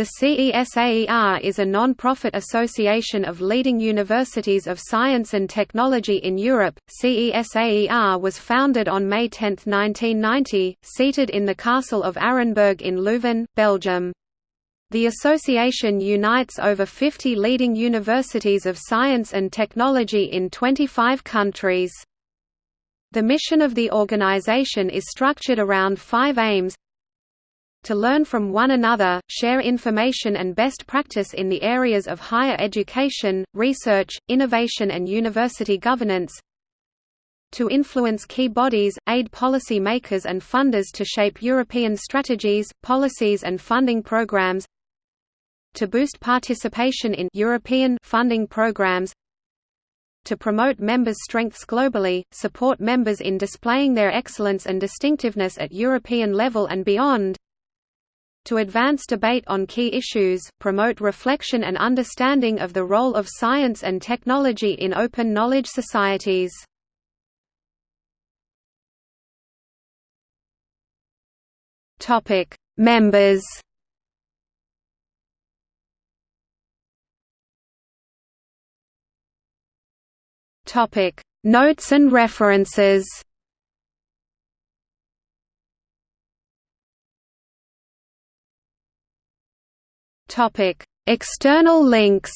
The CESAER is a non-profit association of leading universities of science and technology in Europe. CESAER was founded on May 10, 1990, seated in the Castle of Arenberg in Leuven, Belgium. The association unites over 50 leading universities of science and technology in 25 countries. The mission of the organization is structured around five aims to learn from one another, share information and best practice in the areas of higher education, research, innovation and university governance to influence key bodies, aid policy makers and funders to shape European strategies, policies and funding programs to boost participation in European funding programs to promote members' strengths globally, support members in displaying their excellence and distinctiveness at European level and beyond, to advance debate on key issues, promote reflection and understanding of the role of science and technology in open knowledge societies. Members Notes and references Topic: External links.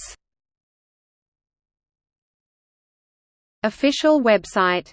Official website